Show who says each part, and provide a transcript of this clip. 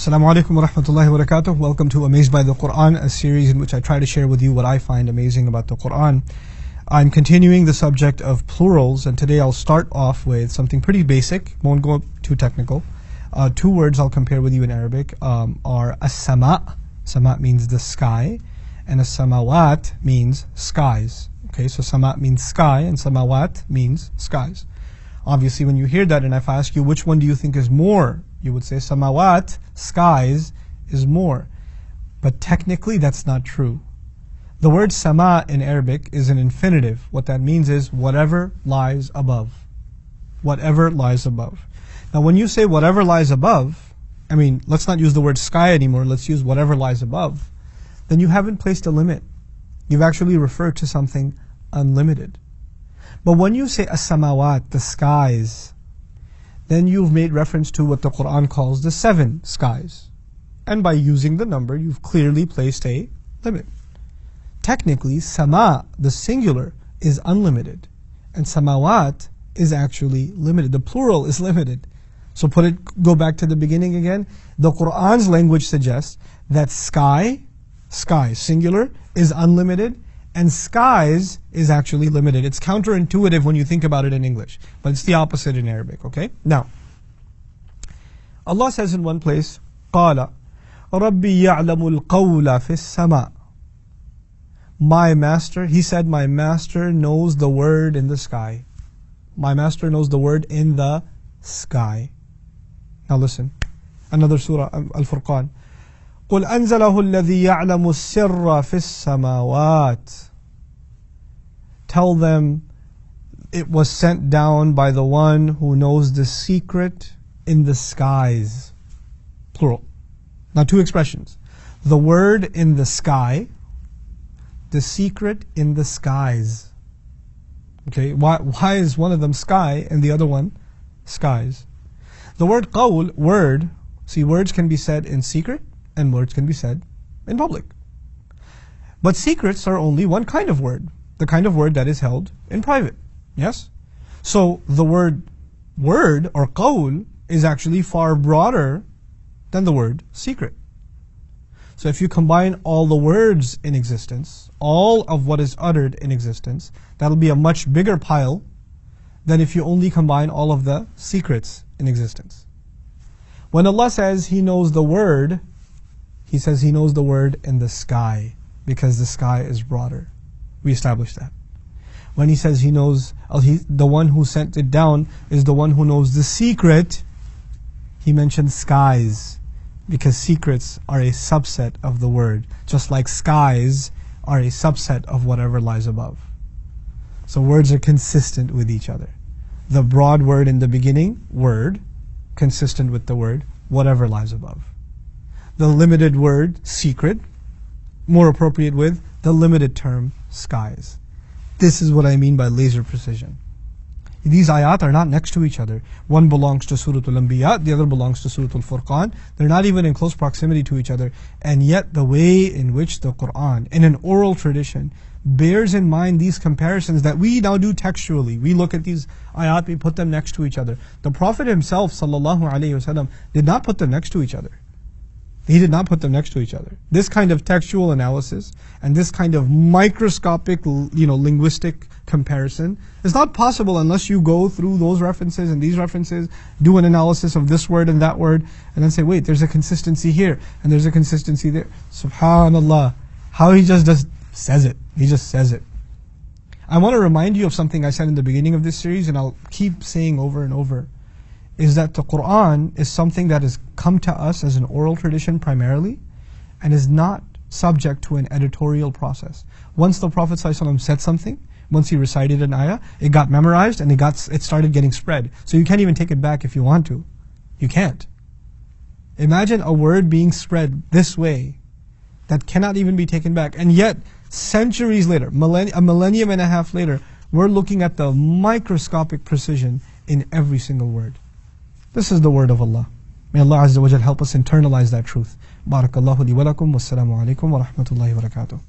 Speaker 1: Assalamu alaikum wa rahmatullahi wa barakatuh. Welcome to Amazed by the Quran, a series in which I try to share with you what I find amazing about the Quran. I'm continuing the subject of plurals, and today I'll start off with something pretty basic, won't go too technical. Uh, two words I'll compare with you in Arabic um, are as-sama. Sama means the sky, and as-samawat means skies. Okay, so sama means sky, and samawat means skies. Obviously, when you hear that, and if I ask you which one do you think is more you would say samawat, skies, is more. But technically that's not true. The word sama in Arabic is an infinitive. What that means is whatever lies above. Whatever lies above. Now when you say whatever lies above, I mean, let's not use the word sky anymore, let's use whatever lies above, then you haven't placed a limit. You've actually referred to something unlimited. But when you say as-samawat, the skies, then you've made reference to what the Quran calls the seven skies. And by using the number, you've clearly placed a limit. Technically, sama, the singular, is unlimited. And samawat is actually limited. The plural is limited. So put it, go back to the beginning again. The Quran's language suggests that sky, sky, singular, is unlimited, and skies is actually limited. It's counterintuitive when you think about it in English, but it's the opposite in Arabic, okay? Now, Allah says in one place, قال ربي يعلم القول في السماء My master, he said, my master knows the word in the sky. My master knows the word in the sky. Now listen, another surah, Al-Furqan. قل أنزله الذي يعلم السر في السماوات Tell them it was sent down by the one who knows the secret in the skies. Plural. Now two expressions. The word in the sky, the secret in the skies. Okay, why, why is one of them sky and the other one skies? The word qawl, word, see words can be said in secret and words can be said in public. But secrets are only one kind of word, the kind of word that is held in private. Yes? So the word word or qawl is actually far broader than the word secret. So if you combine all the words in existence, all of what is uttered in existence, that'll be a much bigger pile than if you only combine all of the secrets in existence. When Allah says He knows the word, he says he knows the word in the sky because the sky is broader. We established that. When he says he knows, uh, the one who sent it down is the one who knows the secret, he mentioned skies because secrets are a subset of the word, just like skies are a subset of whatever lies above. So words are consistent with each other. The broad word in the beginning, word, consistent with the word, whatever lies above the limited word secret, more appropriate with the limited term skies. This is what I mean by laser precision. These ayat are not next to each other. One belongs to Surah Al-Anbiya, the other belongs to Surah Al-Furqan. They're not even in close proximity to each other. And yet the way in which the Quran, in an oral tradition, bears in mind these comparisons that we now do textually. We look at these ayat, we put them next to each other. The Prophet himself, sallallahu alaihi wasallam, did not put them next to each other. He did not put them next to each other. This kind of textual analysis and this kind of microscopic, you know, linguistic comparison is not possible unless you go through those references and these references, do an analysis of this word and that word, and then say, wait, there's a consistency here and there's a consistency there. Subhanallah. How he just does, says it. He just says it. I want to remind you of something I said in the beginning of this series and I'll keep saying over and over is that the Quran is something that has come to us as an oral tradition primarily and is not subject to an editorial process. Once the Prophet ﷺ said something, once he recited an ayah, it got memorized and it got it started getting spread. So you can't even take it back if you want to. You can't. Imagine a word being spread this way that cannot even be taken back. And yet, centuries later, a millennium and a half later, we're looking at the microscopic precision in every single word. This is the word of Allah. May Allah Azza wa Jal help us internalize that truth. Barakallahu li wa lakum. Wassalamu alaikum wa rahmatullahi wa barakatuh.